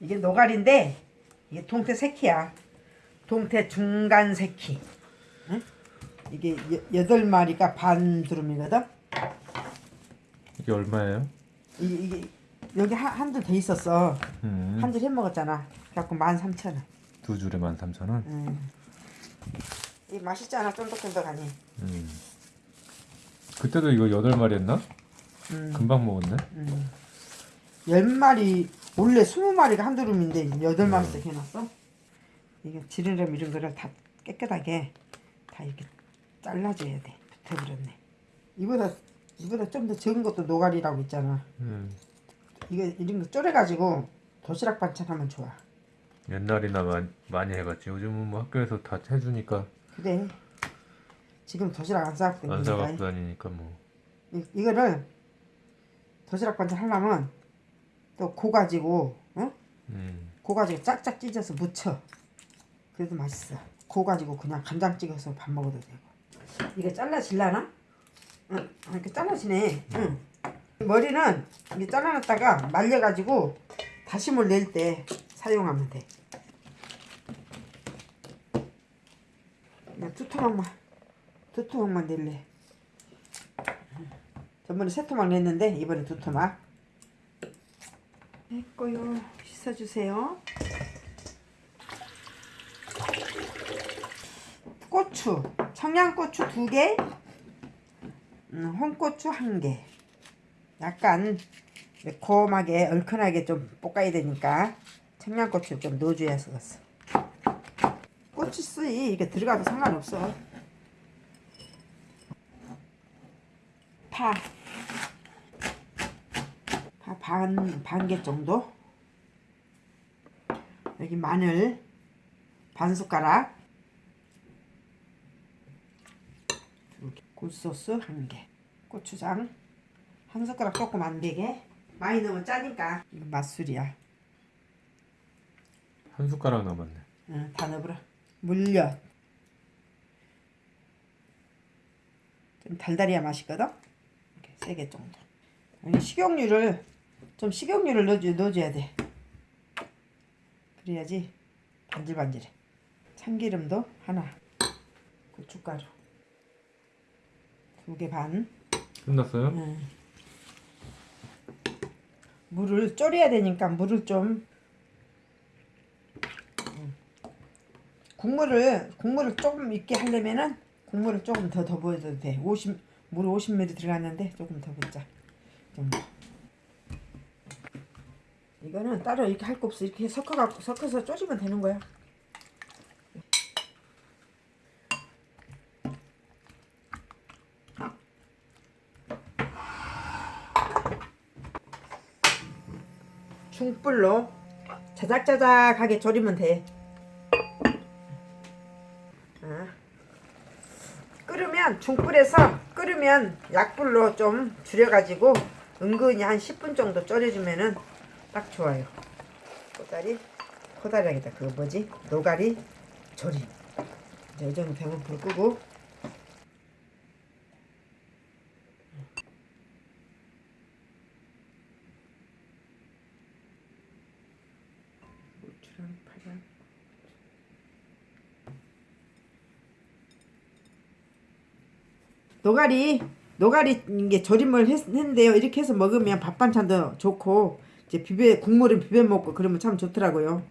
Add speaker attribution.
Speaker 1: 이게 노가리인데 이게 동태 새끼야. 동태 중간 새끼. 응? 이게 여, 여덟 마리가 반 두름이거든.
Speaker 2: 이게 얼마예요?
Speaker 1: 이게, 이게 여기 한, 한줄 돼 있었어.
Speaker 2: 음,
Speaker 1: 한줄 해 먹었잖아. 그래갖고 만 삼천 원.
Speaker 2: 두 줄에 13,000원?
Speaker 1: 음. 이 맛있잖아 쫀득쫀득하니.
Speaker 2: 음. 그때도 이거 8마리 했나?
Speaker 1: 음.
Speaker 2: 금방 먹었네
Speaker 1: 음. 열 마리 원래 스무 마리가 한 두름인데 여덟 마리씩 해놨어. 이게 지느러미 이런 거를 다 깨끗하게 다 이렇게 잘라줘야 돼. 붙어버렸네. 이보다 이보다 좀 더 적은 것도 노가리라고 있잖아.
Speaker 2: 음.
Speaker 1: 이거 이런 거 졸여가지고 도시락 반찬하면 좋아.
Speaker 2: 옛날이나 마, 많이 해봤지 요즘은 뭐 학교에서 다 해주니까
Speaker 1: 그래. 지금 도시락 안 싸갖고
Speaker 2: 안. 사갖고 다니니까 뭐
Speaker 1: 이, 이거를 도시락 반찬 하려면 또 고 가지고 어?
Speaker 2: 음.
Speaker 1: 고 가지고 짝짝 찢어서 무쳐 그래도 맛있어. 고 가지고 그냥 간장 찍어서 밥 먹어도 되고. 이게 잘라질라나? 응 아, 이렇게 잘라지네. 응. 머리는 이게 잘라놨다가 말려가지고 다시물 낼 때 사용하면 돼. 그냥 두 토막만 두 토막만 낼래. 전번에 세 토막 냈는데 이번에 두 토막 했고요. 씻어주세요. 고추. 청양고추 두개. 음, 홍고추 한개. 약간 매콤하게 얼큰하게 좀 볶아야 되니까 청양고추 좀 넣어줘야 쓰겠어 고추 쓰이 이게 들어가도 상관없어. 파파 반, 반 개 정도? 여기 마늘 반 숟가락. 굴소스 한개. 고추장 한 숟가락 조금 안 되게. 많이 넣으면 짜니까. 이거 맛술이야.
Speaker 2: 한 숟가락 남았네.
Speaker 1: 응, 다 넣어버려. 물엿. 좀 달달해야 맛있거든? 이렇게 세 개 정도. 식용유를 좀 식용유를 넣어줘, 넣어줘야 돼 그래야지 반질반질해 참기름도 하나 고춧가루 두 개 반
Speaker 2: 끝났어요?
Speaker 1: 음. 물을 졸여야 되니까 물을 좀 음. 국물을 국물을 조금 있게 하려면은 국물을 조금 더 더 부어도 돼. 50, 물 50ml 들어갔는데 조금 더 붓자. 정도. 이거는 따로 이렇게 할 거 없어. 이렇게 섞어 갖고 섞어서 쪼시면 되는 거야. 중불로 자작자작하게 졸이면 돼. 아. 끓으면 중불에서 끓으면 약불로 좀 줄여가지고 은근히 한 10분 정도 졸여주면은 딱 좋아요. 코다리 코다리하겠다. 그거 뭐지? 노가리 조림. 이제 이 정도 되면 불 끄고 노가리 노가리 이게 조림을 했, 했는데요. 이렇게 해서 먹으면 밥 반찬도 좋고 이제 비벼 국물은 비벼 먹고 그러면 참 좋더라고요.